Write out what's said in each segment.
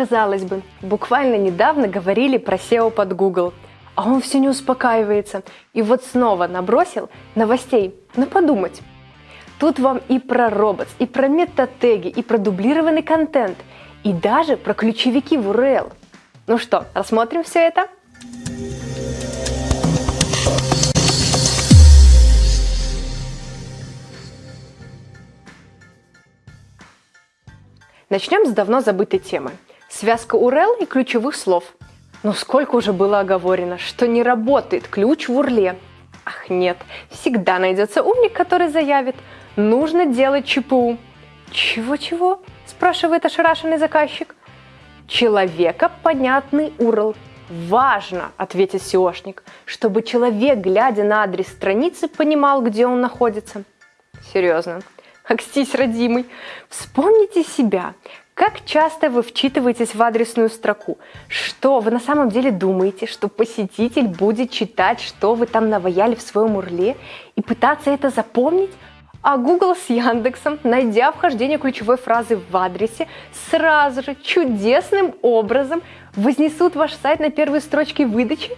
Казалось бы, буквально недавно говорили про SEO под Google, а он все не успокаивается. И вот снова набросил новостей, ну подумать. Тут вам и про роботс, и про метатеги, и про дублированный контент, и даже про ключевики в URL. Ну что, рассмотрим все это? Начнем с давно забытой темы. Связка URL и ключевых слов. Но сколько уже было оговорено, что не работает ключ в урле. Ах нет, всегда найдется умник, который заявит – нужно делать ЧПУ. Чего-чего? Спрашивает ошарашенный заказчик. Человека понятный URL. Важно, ответит SEOшник, чтобы человек, глядя на адрес страницы, понимал, где он находится. Серьезно. Акстись, родимый. Вспомните себя. Как часто вы вчитываетесь в адресную строку? Что вы на самом деле думаете, что посетитель будет читать, что вы там наваяли в своем урле и пытаться это запомнить? А Google с Яндексом, найдя вхождение ключевой фразы в адресе, сразу же чудесным образом вознесут ваш сайт на первые строчки выдачи?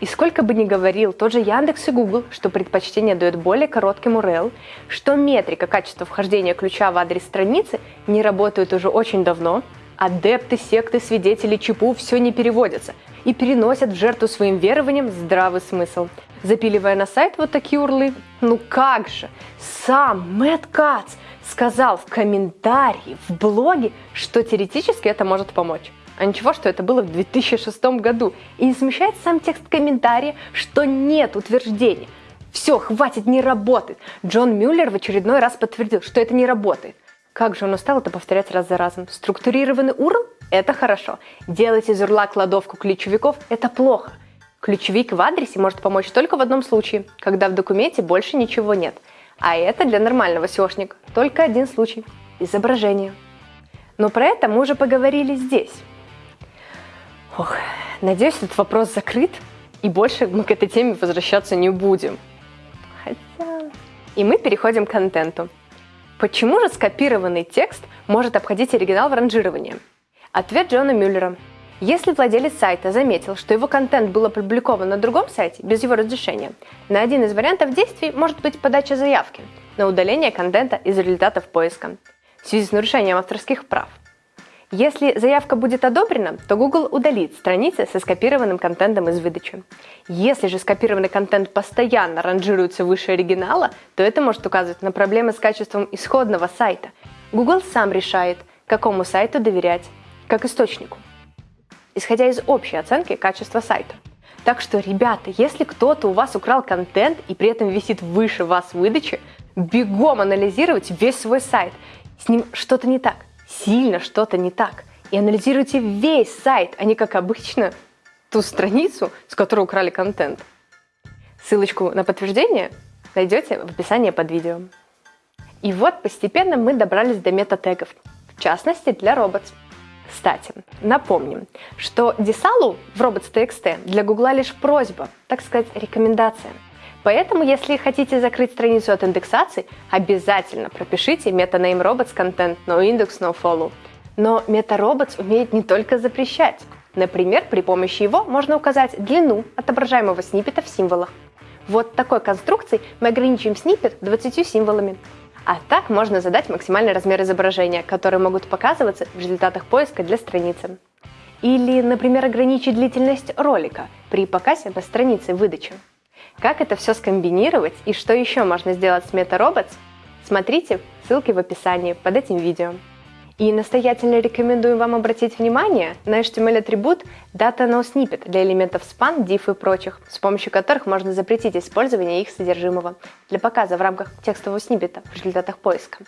И сколько бы ни говорил тот же Яндекс и Google, что предпочтение дает более коротким URL, что метрика качества вхождения ключа в адрес страницы не работает уже очень давно, адепты, секты, свидетели ЧПУ все не переводятся и переносят в жертву своим верованиям здравый смысл – запиливая на сайт вот такие урлы. Ну как же, сам Мэтт Кац сказал в комментарии в блоге, что теоретически это может помочь. А ничего, что это было в 2006 году. И не смущает сам текст комментария, что нет утверждения. Все, хватит, не работает. Джон Мюллер в очередной раз подтвердил, что это не работает. Как же он устал это повторять раз за разом. Структурированный URL – это хорошо. Делать из урла кладовку ключевиков – это плохо. Ключевик в адресе может помочь только в одном случае, когда в документе больше ничего нет. А это для нормального SEOшника только один случай – изображение. Но про это мы уже поговорили здесь. Ох, надеюсь, этот вопрос закрыт, и больше мы к этой теме возвращаться не будем. Хотя... И мы переходим к контенту. Почему же скопированный текст может обходить оригинал в ранжировании? Ответ Джона Мюллера – если владелец сайта заметил, что его контент был опубликован на другом сайте без его разрешения, на один из вариантов действий может быть подача заявки на удаление контента из результатов поиска в связи с нарушением авторских прав. Если заявка будет одобрена, то Google удалит страницы со скопированным контентом из выдачи. Если же скопированный контент постоянно ранжируется выше оригинала, то это может указывать на проблемы с качеством исходного сайта. Google сам решает, какому сайту доверять, как источнику исходя из общей оценки качества сайта. Так что, ребята, если кто-то у вас украл контент и при этом висит выше вас выдачи, бегом анализировать весь свой сайт. С ним что-то не так, сильно что-то не так. И анализируйте весь сайт, а не как обычно ту страницу, с которой украли контент. Ссылочку на подтверждение найдете в описании под видео. И вот постепенно мы добрались до мета-тегов, в частности для robots. Кстати, напомним, что Десалу в robots.txt для Гугла лишь просьба, так сказать, рекомендация. Поэтому, если хотите закрыть страницу от индексации, обязательно пропишите meta-name robots content no index no follow. Но meta-robots умеет не только запрещать. Например, при помощи его можно указать длину отображаемого сниппета в символах. Вот такой конструкцией мы ограничим сниппет 20 символами. А так можно задать максимальный размер изображения, которые могут показываться в результатах поиска для страницы. Или, например, ограничить длительность ролика при показе на странице выдачи. Как это все скомбинировать и что еще можно сделать с MetaRobots, смотрите ссылки в описании под этим видео. И настоятельно рекомендую вам обратить внимание на HTML-атрибут DataNoSnippet для элементов span, div и прочих, с помощью которых можно запретить использование их содержимого для показа в рамках текстового сниппета в результатах поиска.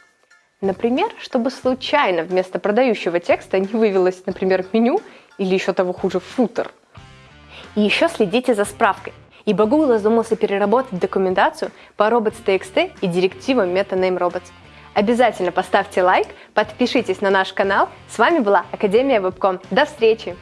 Например, чтобы случайно вместо продающего текста не вывелось, например, меню или еще того хуже, футер. И еще следите за справкой, ибо Google задумался переработать документацию по robots.txt и директивам MetaNameRobots. Обязательно поставьте лайк, подпишитесь на наш канал. С вами была Академия Вебком. До встречи!